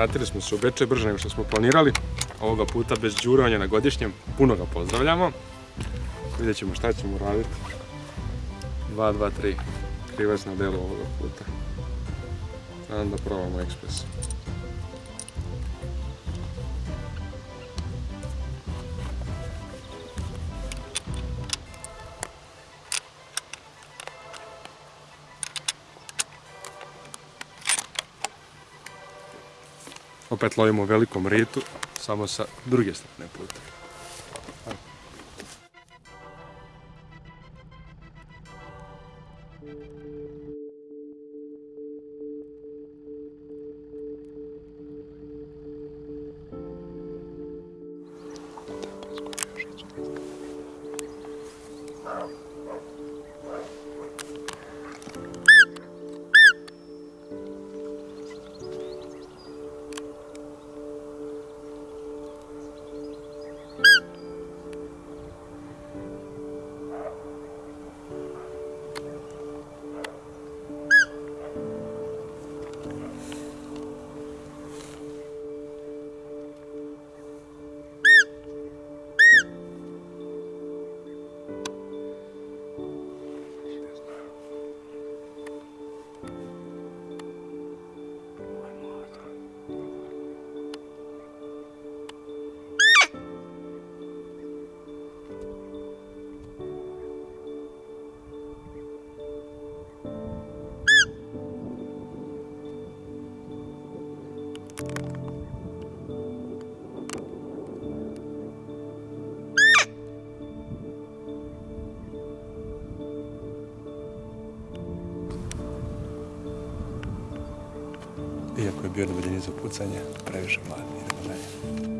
vratili smo se u Bečej brže nego što smo planirali. Ovoga puta bez džurovanja na godišnjem. Puno ga pozdravljamo. Vidjet ćemo šta ćemo raditi. 2, 2, 3. Krivac na delu ovoga puta. Onda probamo ekspres. Opet lovimo u velikom ritu, samo sa druge strane puta. Iako je bio na daljini za pucanje, previše mlad, idemo dalje.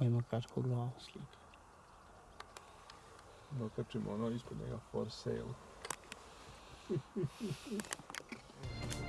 Ima kratku glavu slika. Dokačimo ono ispod njega for sale.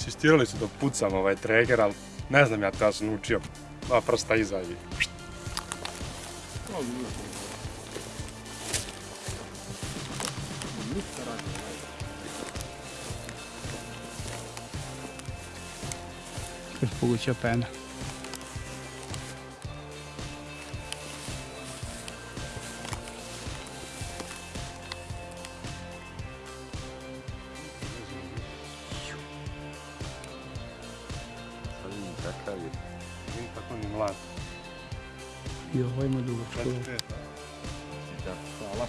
Insistirali su da pucam ovaj treger, ali ne znam ja to, ja sam učio dva prsta iza i... Poguća pena. Ovo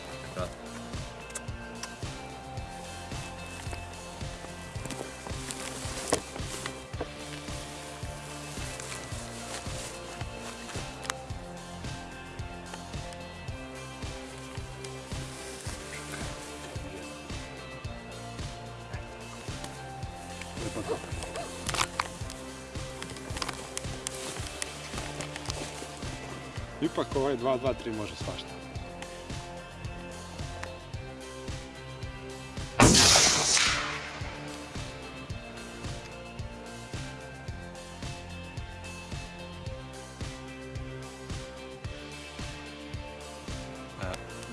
Ipak ovaj 2-2-3 može svašta.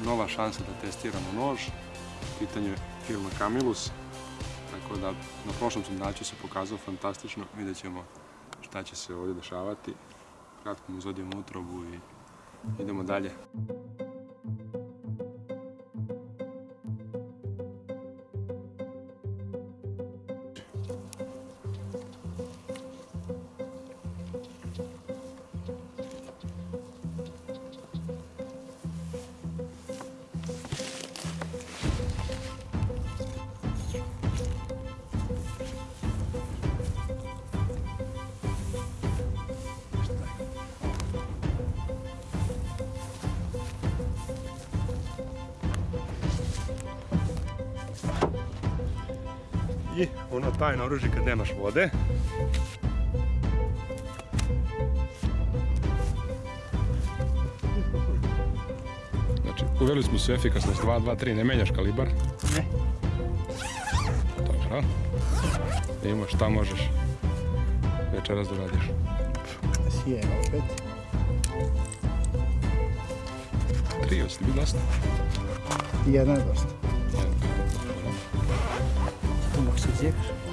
Nova šansa da testiramo nož. Pitanje je firma Camilus. Tako da na prošlom sondaču se pokazao fantastično. Vidjet ćemo šta će se ovdje dešavati. Kratko mu izvodimo utrobu i idemo dalje. I ono tajno oružje kad nemaš vode. Znači, uveli smo se efikasnost 2-2-3, ne menjaš kalibar. Ne. Dobro. Vidimo šta možeš večeras da radiš. Sije opet. Tri, hoće ti biti dosta? Jedna je dosta. Tu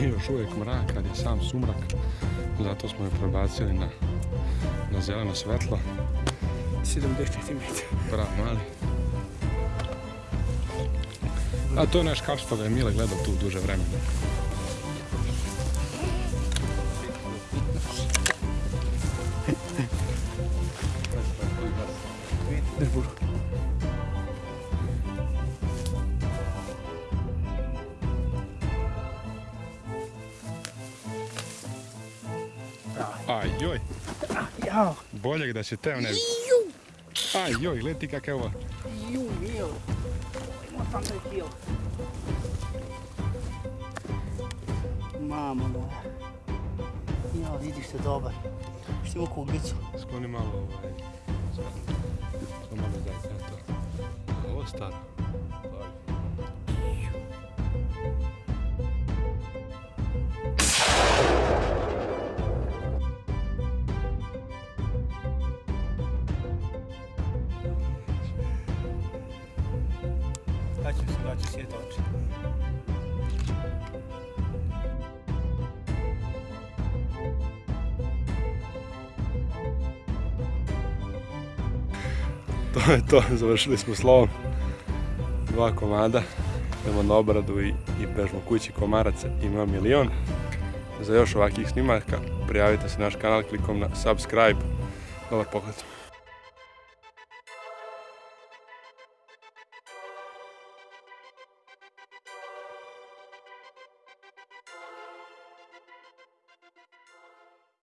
Nije još uvijek mrak, kad je sam sumrak. Zato smo je prebacili na, na zeleno svetlo. 70 cm. Prav mali. A to je naš kap što ga je Mile gledao tu duže vremena. Aj joj, Jao. boljeg da si teo ne. Aj joj, gledaj ti kakav je ovo. Ju, mil. Ima 18 kilo. Mama moja. Ja, vidiš se dobar. Što ima kuglicu? Skloni malo ovaj. To malo je to. Ovo staro. To je to, završili smo slovom. Dva komada. Idemo na obradu i, i bežmo kući komaraca. Ima milion. Za još ovakvih snimaka prijavite se na naš kanal klikom na subscribe. Dobar pogled.